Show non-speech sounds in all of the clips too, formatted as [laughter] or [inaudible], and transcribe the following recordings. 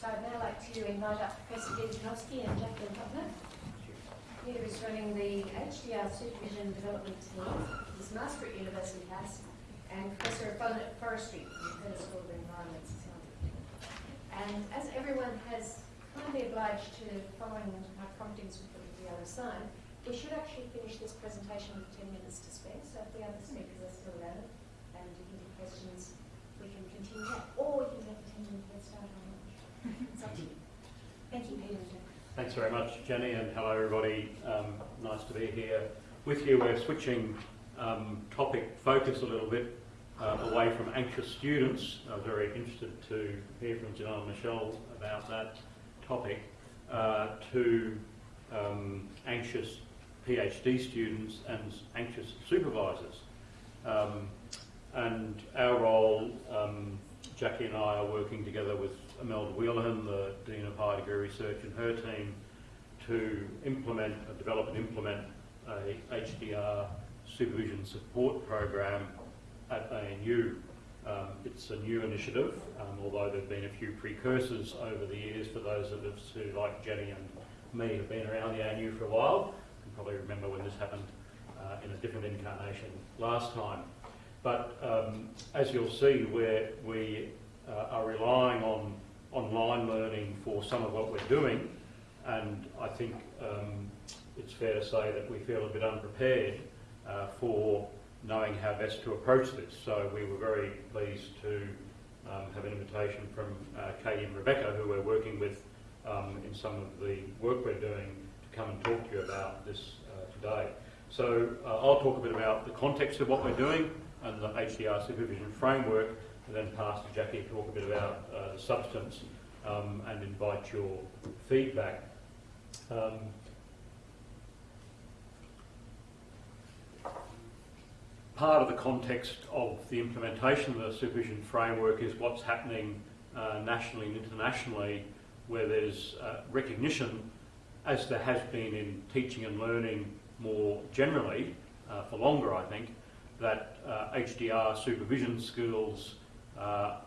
So I'd now like to invite up Professor Kanowski and Jacqueline Hutner. Peter is running the HDR Supervision Development Team his Master at University House and Professor of Forestry at the School of Environment Science. And as everyone has kindly obliged to following my promptings with the other side, we should actually finish this presentation with 10 minutes to spare. So if the other speakers are still around and you have questions, we can continue. Or you can have a 10 minute head start on Thanks very much, Jenny, and hello everybody. Um, nice to be here with you. We're switching um, topic focus a little bit uh, away from anxious students. I'm very interested to hear from Janelle and Michelle about that topic, uh, to um, anxious PhD students and anxious supervisors. Um, and our role, um, Jackie and I are working together with Imelda Whelehan, the Dean of Higher Degree Research, and her team to implement, uh, develop and implement a HDR supervision support program at ANU. Um, it's a new initiative, um, although there have been a few precursors over the years for those of us who, like Jenny and me, have been around the ANU for a while. You can probably remember when this happened uh, in a different incarnation last time. But um, as you'll see, we're, we uh, are relying on online learning for some of what we're doing, and I think um, it's fair to say that we feel a bit unprepared uh, for knowing how best to approach this. So we were very pleased to um, have an invitation from uh, Katie and Rebecca, who we're working with um, in some of the work we're doing, to come and talk to you about this uh, today. So uh, I'll talk a bit about the context of what we're doing and the HDR supervision framework, and then pass to Jackie to talk a bit about uh, the substance um, and invite your feedback. Um, part of the context of the implementation of the supervision framework is what's happening uh, nationally and internationally, where there's uh, recognition, as there has been in teaching and learning more generally, uh, for longer I think, that uh, HDR supervision skills uh,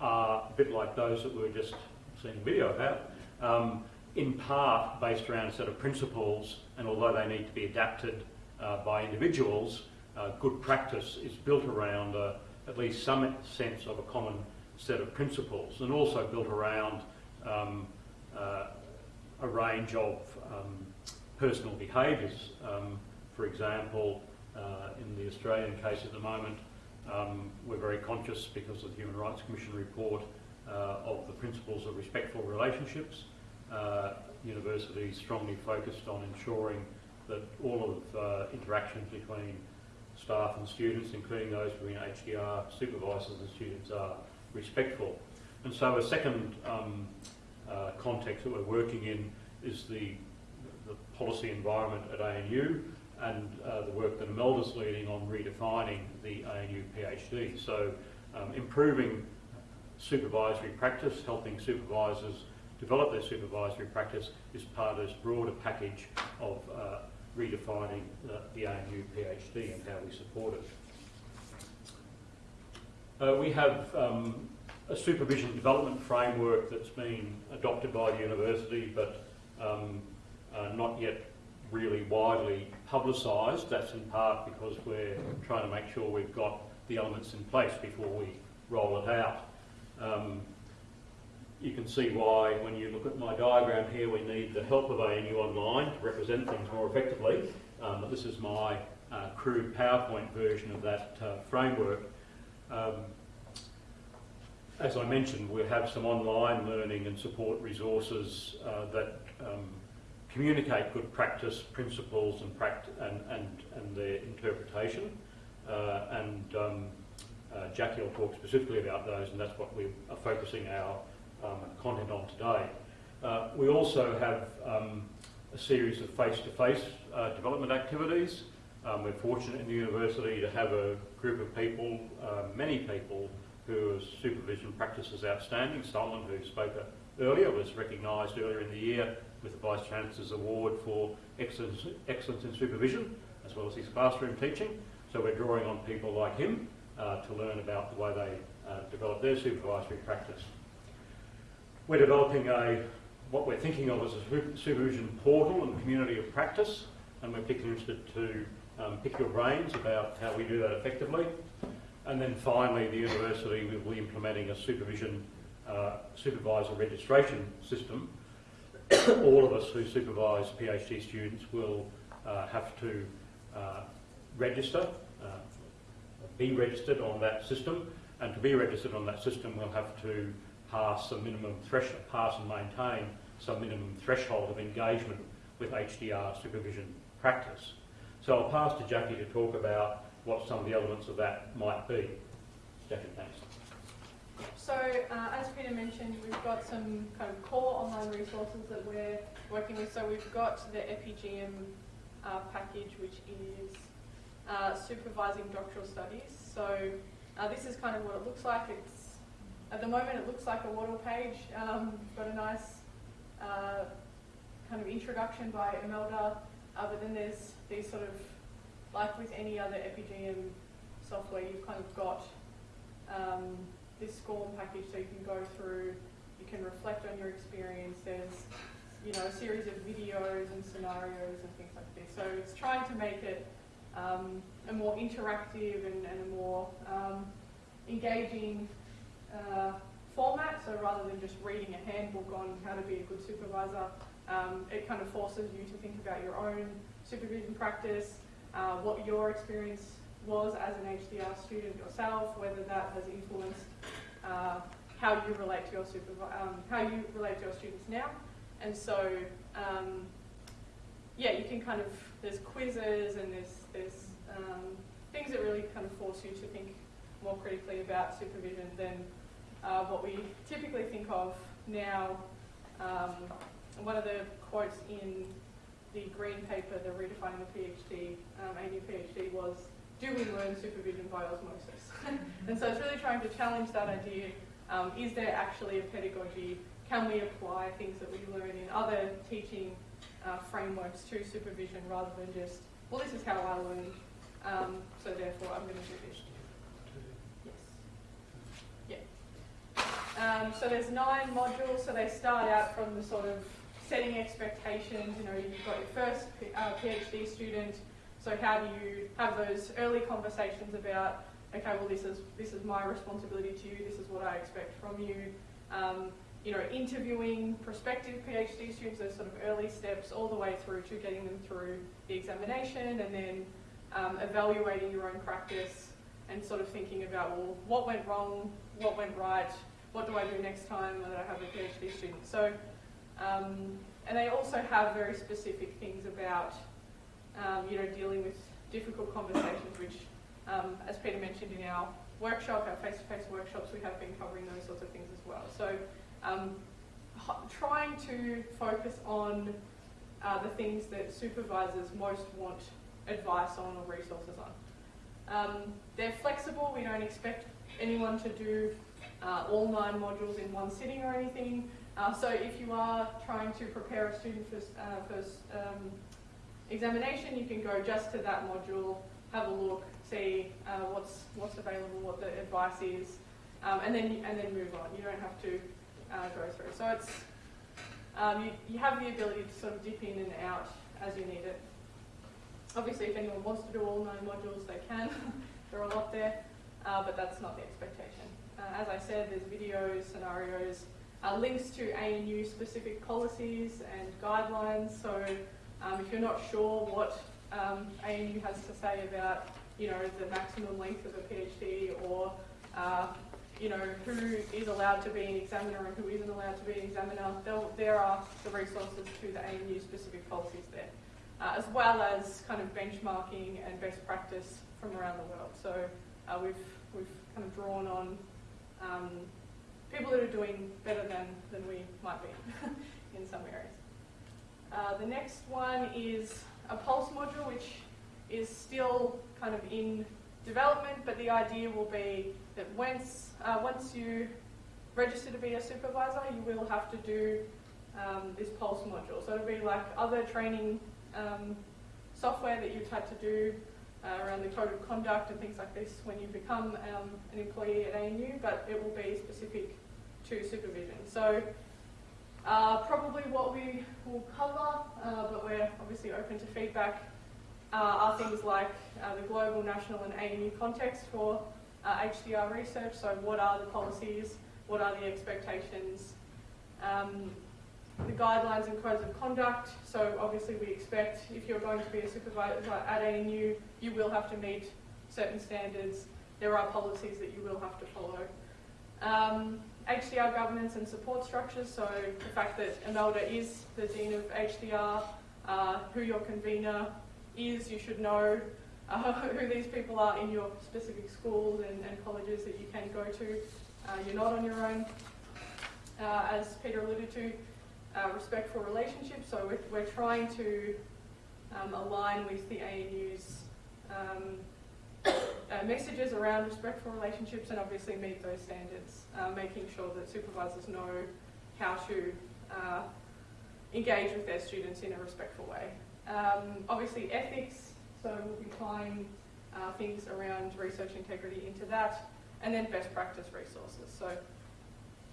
are a bit like those that we were just seeing a video about, um, in part based around a set of principles, and although they need to be adapted uh, by individuals, uh, good practice is built around uh, at least some sense of a common set of principles, and also built around um, uh, a range of um, personal behaviours. Um, for example, uh, in the Australian case at the moment, um, we're very conscious because of the Human Rights Commission report uh, of the principles of respectful relationships. Uh, universities strongly focused on ensuring that all of uh, interactions between staff and students, including those between HDR supervisors and students, are respectful. And so a second um, uh, context that we're working in is the, the policy environment at ANU and uh, the work that Imelda's leading on redefining the ANU PhD. So um, improving supervisory practice, helping supervisors develop their supervisory practice is part of this broader package of uh, redefining the, the ANU PhD and how we support it. Uh, we have um, a supervision development framework that's been adopted by the university but um, uh, not yet really widely publicised. That's in part because we're trying to make sure we've got the elements in place before we roll it out. Um, you can see why, when you look at my diagram here, we need the help of ANU Online to represent things more effectively. Um, this is my uh, crude PowerPoint version of that uh, framework. Um, as I mentioned, we have some online learning and support resources uh, that um, communicate good practice, principles and, pract and, and, and their interpretation. Uh, and um, uh, Jackie will talk specifically about those and that's what we are focusing our um, content on today. Uh, we also have um, a series of face-to-face -face, uh, development activities. Um, we're fortunate in the university to have a group of people, uh, many people, whose supervision practice is outstanding. Solomon, who spoke earlier, was recognised earlier in the year with the Vice Chancellor's Award for excellence, excellence in Supervision, as well as his classroom teaching. So we're drawing on people like him uh, to learn about the way they uh, develop their supervisory practice. We're developing a what we're thinking of as a supervision portal and community of practice, and we're particularly interested to um, pick your brains about how we do that effectively. And then finally, the university will be implementing a supervision uh, supervisor registration system. All of us who supervise PhD students will uh, have to uh, register, uh, be registered on that system, and to be registered on that system, we'll have to pass some minimum threshold, pass and maintain some minimum threshold of engagement with HDR supervision practice. So I'll pass to Jackie to talk about what some of the elements of that might be. Jackie, thanks. So, uh, as Peter mentioned, we've got some kind of core online resources that we're working with. So we've got the Epigeum uh, package, which is uh, supervising doctoral studies. So uh, this is kind of what it looks like. It's at the moment it looks like a Wattle page. Um, got a nice uh, kind of introduction by Imelda, uh, but then there's these sort of like with any other Epigeum software, you've kind of got um, this SCORM package so you can go through, you can reflect on your experience. There's, you know, a series of videos and scenarios and things like this. So it's trying to make it um, a more interactive and, and a more um, engaging uh, format. So rather than just reading a handbook on how to be a good supervisor, um, it kind of forces you to think about your own supervision practice, uh, what your experience was as an HDR student yourself, whether that has influenced uh, how you relate to your um, how you relate to your students now. And so, um, yeah, you can kind of there's quizzes and there's there's um, things that really kind of force you to think more critically about supervision than uh, what we typically think of now. Um, one of the quotes in the green paper, the redefining the PhD, um, ANU PhD, was do we learn supervision by osmosis? [laughs] and so it's really trying to challenge that idea. Um, is there actually a pedagogy? Can we apply things that we learn in other teaching uh, frameworks to supervision rather than just, well, this is how I learned, um, so therefore I'm going to do this. Yes. Yeah. Um, so there's nine modules, so they start out from the sort of setting expectations. You know, you've got your first uh, PhD student, so how do you have those early conversations about, okay, well this is this is my responsibility to you, this is what I expect from you. Um, you know, interviewing prospective PhD students, those sort of early steps, all the way through to getting them through the examination, and then um, evaluating your own practice and sort of thinking about, well, what went wrong, what went right, what do I do next time that I have a PhD student. So, um, and they also have very specific things about um, you know, dealing with difficult conversations, which, um, as Peter mentioned in our workshop, our face-to-face workshops, we have been covering those sorts of things as well. So um, trying to focus on uh, the things that supervisors most want advice on or resources on. Um, they're flexible, we don't expect anyone to do uh, all nine modules in one sitting or anything. Uh, so if you are trying to prepare a student for, uh, for um, examination, you can go just to that module, have a look, see uh, what's what's available, what the advice is, um, and then and then move on. You don't have to uh, go through. So it's um, you, you have the ability to sort of dip in and out as you need it. Obviously, if anyone wants to do all nine modules, they can. there are a lot there, uh, but that's not the expectation. Uh, as I said, there's videos, scenarios, uh, links to ANU specific policies and guidelines. So um, if you're not sure what um, ANU has to say about, you know, the maximum length of a PhD or, uh, you know, who is allowed to be an examiner and who isn't allowed to be an examiner, there are the resources to the ANU specific policies there, uh, as well as kind of benchmarking and best practice from around the world. So uh, we've, we've kind of drawn on um, people that are doing better than, than we might be [laughs] in some areas. Uh, the next one is a pulse module, which is still kind of in development, but the idea will be that once, uh, once you register to be a supervisor, you will have to do um, this pulse module. So it'll be like other training um, software that you've had to do uh, around the code of conduct and things like this when you become um, an employee at ANU, but it will be specific to supervision. So Uh, probably what we will cover, uh, but we're obviously open to feedback, uh, are things like uh, the global, national, and ANU context for uh, HDR research. So, what are the policies? What are the expectations? Um, the guidelines and codes of conduct. So, obviously, we expect if you're going to be a supervisor at ANU, you will have to meet certain standards. There are policies that you will have to follow. Um, HDR governance and support structures, so the fact that Imelda is the Dean of HDR, uh, who your convener is, you should know uh, [laughs] who these people are in your specific schools and, and colleges that you can go to. Uh, you're not on your own. Uh, as Peter alluded to, uh, respectful relationships, so we're, we're trying to um, align with the ANU's um, uh, messages around respectful relationships and obviously meet those standards, uh, making sure that supervisors know how to uh, engage with their students in a respectful way. Um, obviously ethics, so we'll be tying uh, things around research integrity into that, and then best practice resources. So,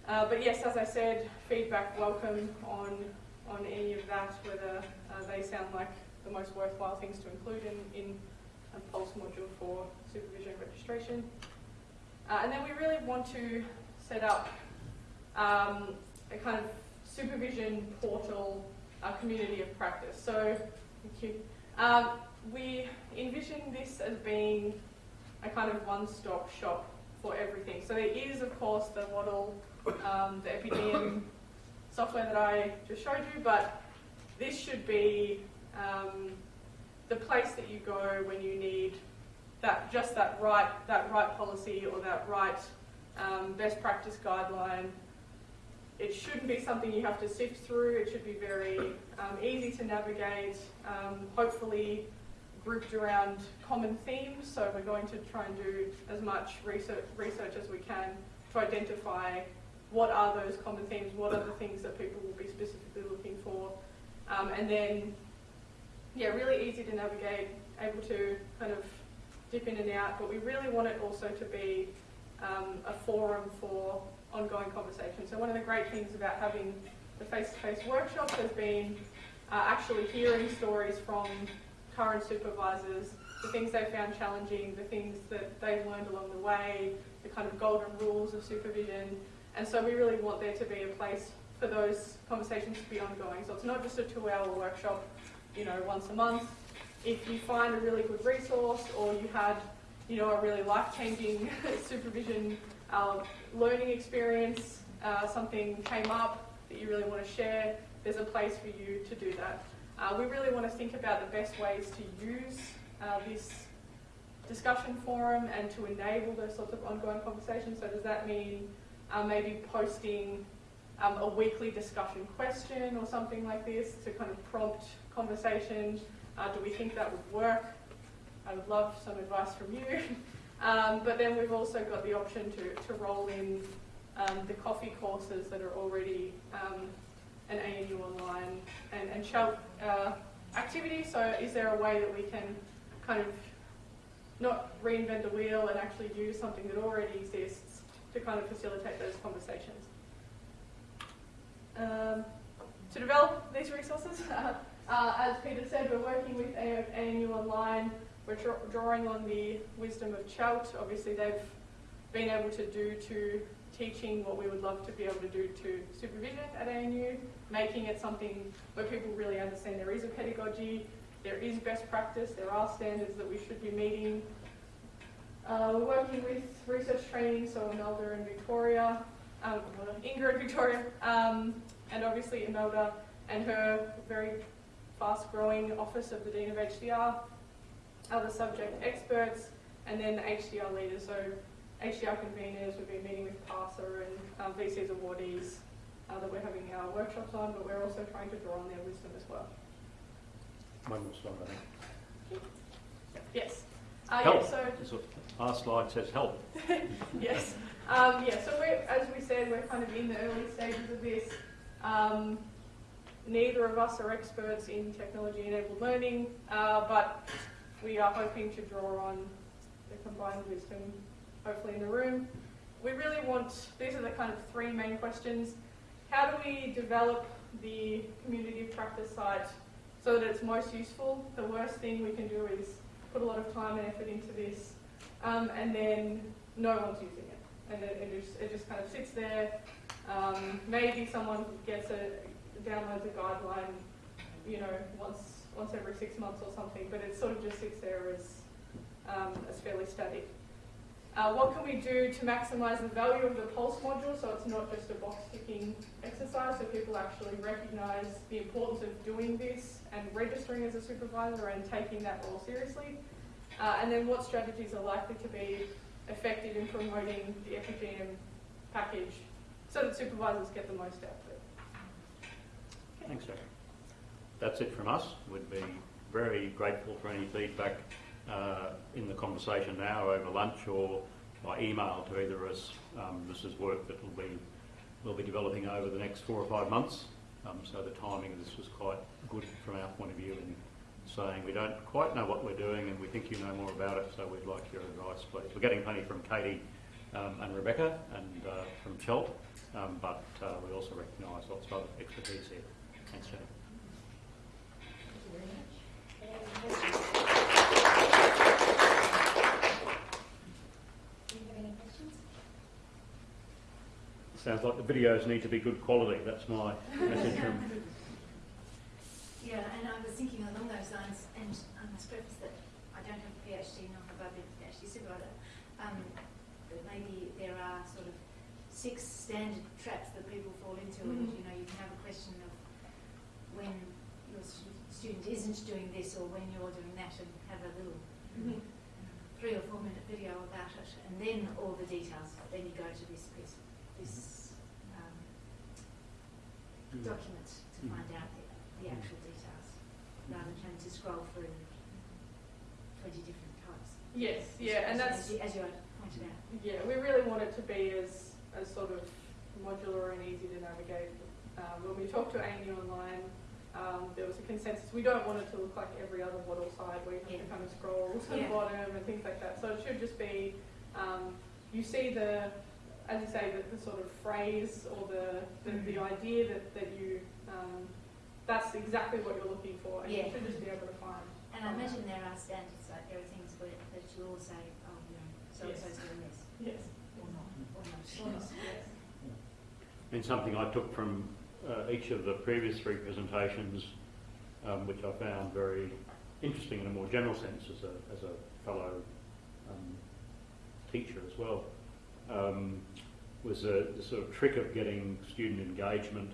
uh, but yes, as I said, feedback welcome on on any of that, whether they sound like the most worthwhile things to include in, in a Pulse module for supervision registration. Uh, and then we really want to set up um, a kind of supervision portal uh, community of practice. So, thank you. Um, we envision this as being a kind of one-stop shop for everything. So there is, of course, the model, um, the Epigeum software that I just showed you, but this should be um, the place that you go when you need that just that right that right policy or that right um, best practice guideline. It shouldn't be something you have to sift through. It should be very um, easy to navigate. Um, hopefully, grouped around common themes. So we're going to try and do as much research research as we can to identify what are those common themes, what are the things that people will be specifically looking for, um, and then yeah, really easy to navigate, able to kind of dip in and out, but we really want it also to be um, a forum for ongoing conversation. So one of the great things about having the face-to-face workshops has been uh, actually hearing stories from current supervisors, the things they found challenging, the things that they've learned along the way, the kind of golden rules of supervision. And so we really want there to be a place for those conversations to be ongoing. So it's not just a two-hour workshop you know, once a month. If you find a really good resource or you had, you know, a really life-changing [laughs] supervision uh, learning experience, uh, something came up that you really want to share, there's a place for you to do that. Uh, we really want to think about the best ways to use uh, this discussion forum and to enable those sorts of ongoing conversations. So does that mean uh, maybe posting um, a weekly discussion question or something like this to kind of prompt conversation. Uh, do we think that would work? I would love some advice from you. [laughs] um, but then we've also got the option to, to roll in um, the coffee courses that are already um, an ANU online and, and shout uh, activity. So is there a way that we can kind of not reinvent the wheel and actually use something that already exists to kind of facilitate those conversations? Um, to develop these resources, [laughs] uh, as Peter said, we're working with ANU Online. We're drawing on the wisdom of CHELT. Obviously, they've been able to do to teaching what we would love to be able to do to supervision at ANU, making it something where people really understand there is a pedagogy, there is best practice, there are standards that we should be meeting. Uh, we're working with research training, so Imelda and Victoria, um, Ingrid Victoria, um, and obviously Imelda and her very fast-growing Office of the Dean of HDR, other subject experts, and then the HDR leaders. So HDR conveners, we've been meeting with PARSA and um, VC's awardees uh, that we're having our workshops on, but we're also trying to draw on their wisdom as well. One more slide, I think. Yes. Uh, help. Yeah, so So our slide says help. [laughs] yes. Um, yeah, so we're, as we said, we're kind of in the early stages of this. Um, Neither of us are experts in technology-enabled learning, uh, but we are hoping to draw on the combined wisdom, hopefully in the room. We really want, these are the kind of three main questions. how do we develop the community of practice site so that it's most useful? The worst thing we can do is put a lot of time and effort into this, um, and then no one's using it, and it, it just it just kind of sits there. Um, maybe someone gets a downloads a guideline, you know, once once every six months or something, but it sort of just sits there as um, as fairly static. Uh, what can we do to maximise the value of the Pulse module so it's not just a box ticking exercise, so people actually recognise the importance of doing this and registering as a supervisor and taking that role seriously? Uh, and then what strategies are likely to be effective in promoting the Epigeum package so that supervisors get the most out? Thanks, Jack. That's it from us. We'd be very grateful for any feedback uh, in the conversation now over lunch or by email to either of us. Um, this is work that will be we'll be developing over the next four or five months. Um, so the timing of this was quite good from our point of view in saying we don't quite know what we're doing and we think you know more about it, so we'd like your advice, please. We're getting plenty from Katie um, and Rebecca and uh, from Chelt, um, but uh, we also recognise lots of other expertise here. Thanks, Jenny. Thank you very much. Any questions? Do you have any questions? Sounds like the videos need to be good quality. That's my message from. Yeah, and I was thinking along those lines, and I must preface that I don't have a PhD, nor have I been a PhD supervisor, um, but maybe there are sort of six standard traps that people fall into, and Mhm. you know, you can have a question of when your stu- student isn't doing this or when you're doing that, and have a little Mhm. three or four minute video about it, and then all the details. Then you go to this piece, this um, document to Mm. find out the, the actual details, rather than having to scroll through twenty different types. Yes, yeah, and that's as you, as you pointed out. Yeah, we really want it to be as, as sort of modular and easy to navigate. Um, when we talk to ANU Online, um, there was a consensus. We don't want it to look like every other model side where you have to kind of scroll to Yeah. the bottom and things like that. So it should just be, um, you see the, as you say, the, the sort of phrase or the, the, the Mhm. idea that, that you, um, that's exactly what you're looking for and Yeah. you should just be able to find. And I imagine there are standards, like there are things where, that you all say, oh, you know, so-and-so's doing this, Yes. or not, or not. Or not, yes. I mean, something I took from uh, each of the previous three presentations, um, which I found very interesting in a more general sense as a, as a fellow um, teacher as well, um, was a, the sort of trick of getting student engagement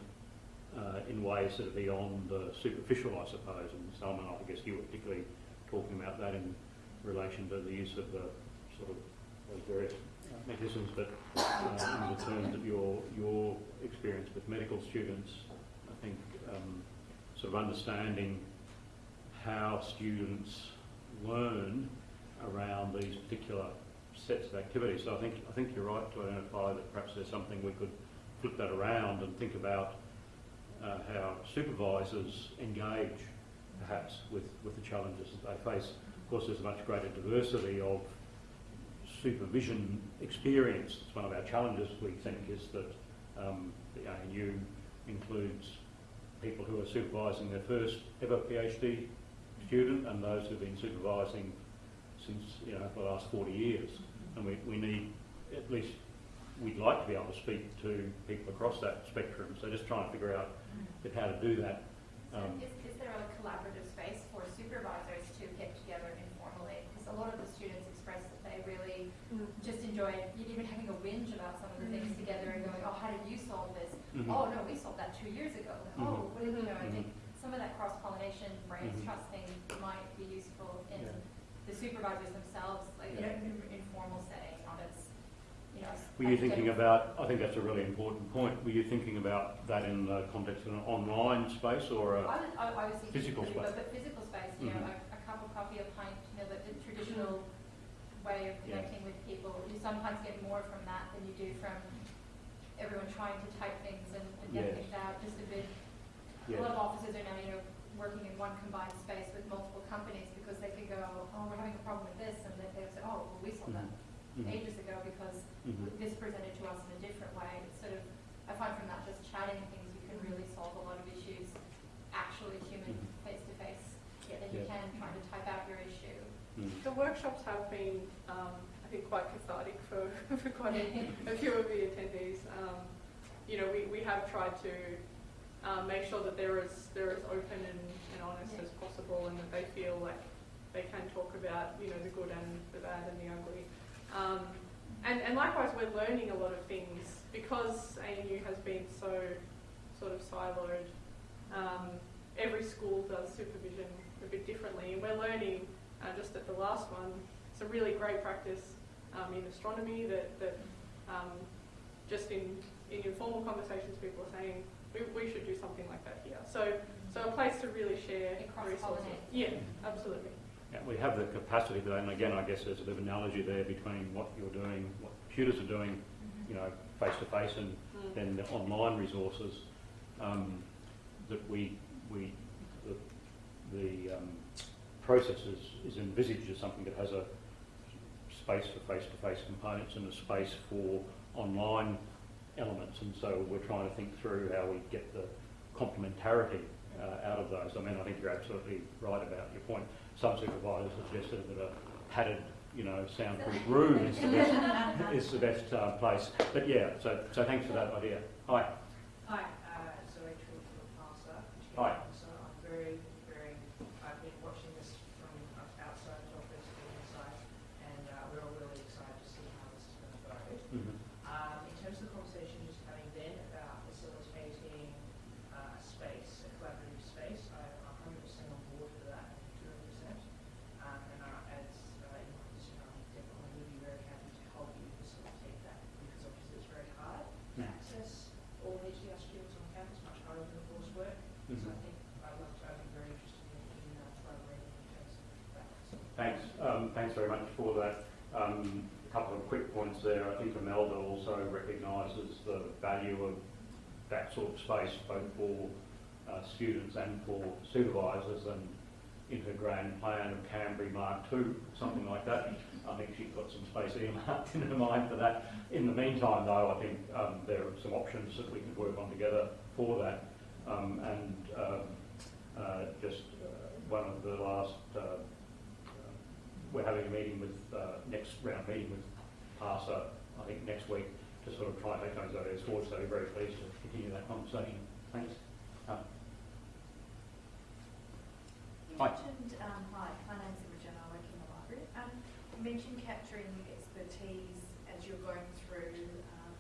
uh, in ways that are beyond the superficial, I suppose. And Salman, I guess you were particularly talking about that in relation to the use of the sort of various mechanisms, but uh, in the terms of your your experience with medical students, I think um, sort of understanding how students learn around these particular sets of activities. So I think I think you're right to identify that perhaps there's something we could flip that around and think about uh, how supervisors engage perhaps with, with the challenges that they face. Of course, there's a much greater diversity of supervision experience. It's one of our challenges, we think, is that um, the ANU includes people who are supervising their first ever PhD student and those who've been supervising since, you know, for the last 40 years. And we, we need, at least, we'd like to be able to speak to people across that spectrum. So just trying to figure out Mm. how to do that. Um, is, is there a collaborative space for supervisors to get together informally? Because a lot of the students express that they really Mm. just enjoy even having a whinge about some of the things Mm. together and going, oh, how did you solve this? mhm. Oh, no, we solved that two years ago. Oh, what did you know? I think some of that cross-pollination, brains trusting might be useful in Yeah. the supervisors themselves, like in an informal setting, not as, you know. Were you thinking about, I think that's a really important point, were you thinking about that in the context of an online space or a, I was, I, I was Physical space. But, but physical space, you know, Mhm. a, a cup of coffee, a pint, you know, the, the traditional way of Yeah. connecting with people. You sometimes get more from that than you do from everyone trying to type things and, and get Yes. things out. Just a bit. A lot of offices are now, you know, working in one combined space with multiple companies because they could go, oh, we're having a problem with this, and they, they would say, oh, well, we solved that Mhm. ages Mhm. this presented to us in a different way. It's sort of, I find from that just chatting and type out your issue. Mm. The workshops have been, um, I think, quite cathartic for, [laughs] for quite a, a few of the attendees. Um, you know, we, we have tried to um, make sure that they're as, they're as open and, and honest Yeah. as possible and that they feel like they can talk about, you know, the good and the bad and the ugly. Um, and, and likewise, we're learning a lot of things because ANU has been so sort of siloed. Um, every school does supervision a bit differently, and we're learning uh, just at the last one it's a really great practice um, in astronomy that, that um, just in, in informal conversations people are saying we, we should do something like that here. So, so a place to really share And resources. Yeah, absolutely. Yeah, we have the capacity to, and again, I guess there's a bit of analogy there between what you're doing, what computers are doing, you know, face to face, and Mm. then the online resources um, that we we the, the um, process is, is envisaged as something that has a space for face to face components and a space for online elements, and so we're trying to think through how we get the complementarity uh, out of those. I mean, I think you're absolutely right about your point. Some supervisors suggested that a padded, you know, soundproof [laughs] room is the best, is the best uh, place. But yeah, so, so thanks for that idea. Hi. Hi, uh, Zoe True from PARSA. Hi. So I'm very, very, I've been watching this from outside the office, being inside, and uh, we're all really excited to see how this is going to go. Um, in terms of the conversation just having then about facilitating uh, a space, a collaborative space, I- I'm 100% on board for that, 200%. Um, and uh, as uh, in my position, I definitely would be very happy to help you facilitate that because obviously it's very hard to Mm. access all HDR students on campus, much harder than coursework. So I think I'd love to, I'd be very interested in, in uh, collaborating in terms of that. So Thanks. Um, thanks very much for that. Um, a couple of quick points there. I think Imelda also recognises the value of that sort of space, both for uh, students and for supervisors, and into grand plan of Canberra Mark II, something like that. I think she's got some space earmarked [laughs] in her mind for that. In the meantime, though, I think um, there are some options that we can work on together for that. Um, and um, uh, just uh, one of the last uh, we're having a meeting with, uh, next round meeting with PARSA, I think next week, to sort of try and take those ideas forward, so we're very pleased to continue that conversation. Thanks. Um, You Hi. mentioned, um, hi, my name's Imogen, I work in the library. Um, you mentioned capturing expertise as you're going through, um,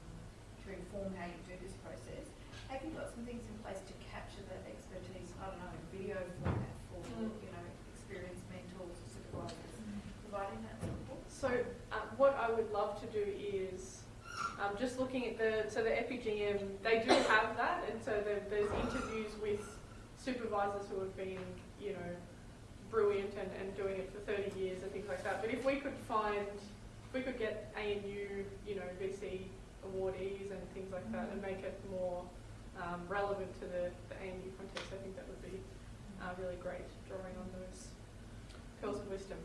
to inform how you do this process. Have you got some things in place to capture that expertise, I don't know, in video format for, Mm. you know, experienced mentors, supervisors, providing that support? So um, what I would love to do is um, just looking at the so the Epigeum they do have that, and so there, there's interviews with supervisors who have been you know brilliant and, and doing it for 30 years and things like that. But if we could find if we could get ANU you know VC awardees and things like that and make it more um, relevant to the, the ANU context, I think that would be uh, really great, drawing on those pearls of wisdom.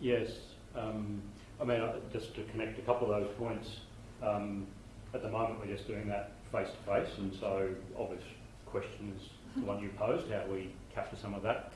Yes, um, I mean, uh, just to connect a couple of those points, um, at the moment we're just doing that face to face, and so obvious question is the one you posed, how we capture some of that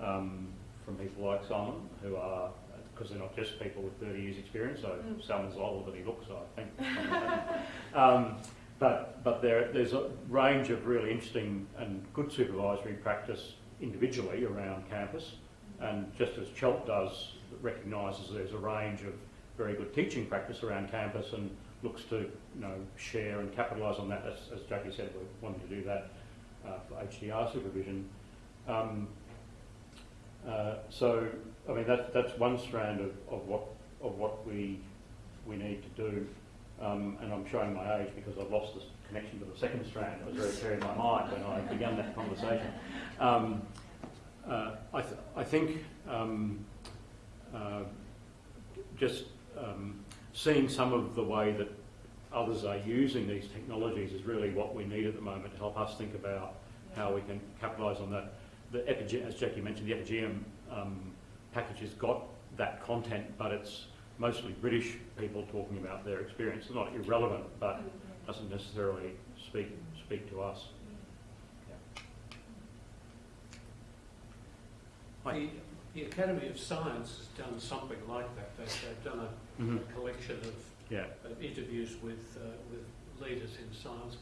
um, from people like Simon, who are, because they're not just people with 30 years experience, so Mm. Simon's older than he looks, I think. [laughs] um, but but there, there's a range of really interesting and good supervisory practice individually around campus, and just as CHELT does, recognises there's a range of very good teaching practice around campus and looks to you know share and capitalise on that. As, as Jackie said, we're wanting to do that uh, for HDR supervision. Um, uh, so, I mean, that, that's one strand of, of what of what we we need to do. Um, and I'm showing my age because I've lost the connection to the second strand. It was very clear in my mind when I began that conversation. Um, uh, I, th- I think um, uh, just um, seeing some of the way that others are using these technologies is really what we need at the moment to help us think about how we can capitalise on that. The Epige- as Jackie mentioned, the Epigeum um, package has got that content, but it's mostly British people talking about their experience. It's not irrelevant, but doesn't necessarily speak speak to us. Yeah. The The Academy of Science has done something like that. They've, they've done a, Mhm. a collection of, Yeah. of interviews with, uh, with leaders in science.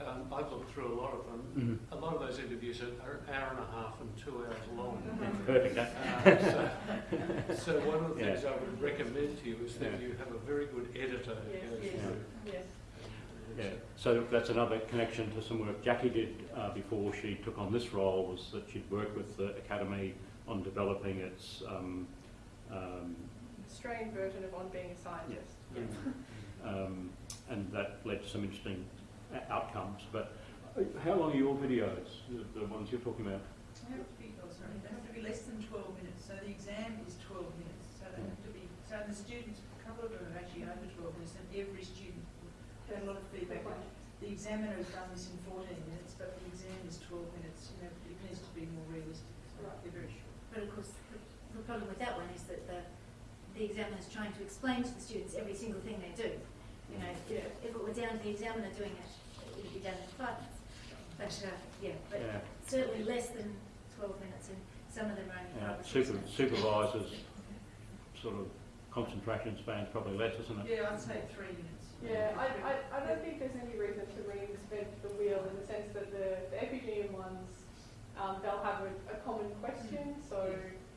Um, I've looked through a lot of them. Mhm. A lot of those interviews are, are an hour and a half and two hours long. [laughs] Perfect. Uh, [laughs] so, so one of the Yeah. things I would recommend to you is that Yeah. you have a very good editor who Yes, goes yes. through. Yes. Yeah, so that's another connection to some work Jackie did uh, before she took on this role, was that she'd worked with the Academy on developing its um, um, Australian version of on being a scientist. [laughs] um, and that led to some interesting o- outcomes. But uh, how long are your videos, the, the ones you're talking about? They have to be, oh, sorry, they have to be less than twelve minutes, so the exam is twelve minutes, so they have to be, so the students, a couple of them are actually over twelve minutes, and every student, had a lot of feedback. The examiner has done this in fourteen minutes, but the exam is twelve minutes, you know, it needs to be more realistic, so they're very short. But of course, the, the problem with that one is that the, the examiner is trying to explain to the students every single thing they do. You know, if, if it were down to the examiner doing it, it would be done in five minutes. But, uh, yeah, but Yeah, certainly less than twelve minutes, and some of them are only yeah. five or six Super, supervisors, sort of concentration span's probably less, isn't it? Yeah, I'd say three minutes. Yeah, I, I, I don't think there's any reason to reinvent the wheel in the sense that the, the Epigeum ones, um, they'll have a, a common question. So,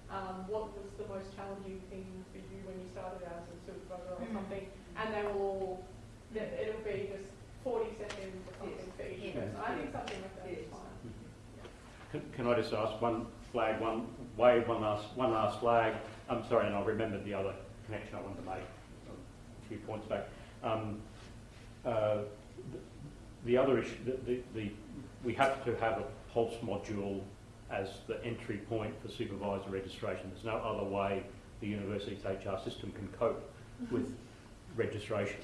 um, what was the most challenging thing for you when you started out as a supervisor or Mm. something? And they will all, that it'll be just 40 seconds or something for each Yes. person. I think something like that is Yes. fine. Can, can I just ask one flag, one wave, one last, one last flag? I'm sorry, and I remembered the other connection I wanted to make a few points back. Um, uh, the, the other issue, the, the, the, we have to have a pulse module as the entry point for supervisor registration. There's no other way the university's HR system can cope with [laughs] registration.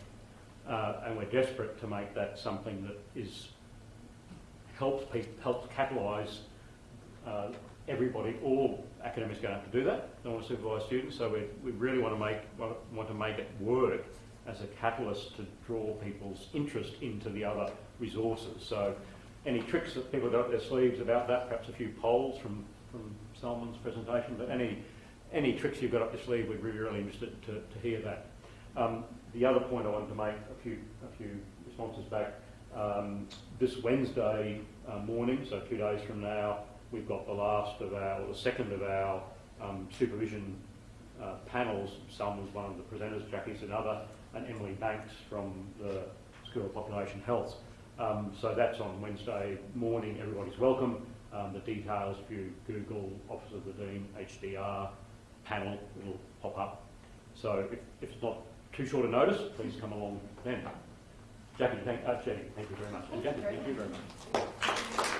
Uh, and we're desperate to make that something that is helps people, helps catalyse uh, everybody, all academics going to have to do that. They want to supervise students, so we, we really want to make want, want to make it work as a catalyst to draw people's interest into the other resources. So, any tricks that people got up their sleeves about that? Perhaps a few polls from from Salman's presentation, but any any tricks you've got up your sleeve, we'd be really interested to, to hear that. Um, the other point I wanted to make a few a few responses back. Um, this Wednesday uh, morning, so two days from now, we've got the last of our, or the second of our um, supervision uh, panels. Sam was one of the presenters, Jackie's another, and Emily Banks from the School of Population Health. Um, so that's on Wednesday morning. Everybody's welcome. Um, the details, if you Google Office of the Dean HDR panel, it'll pop up. So if, if it's not too short a notice, please come along then. Jackie, thank, uh, thank you very much. And Jackie, thank you very much.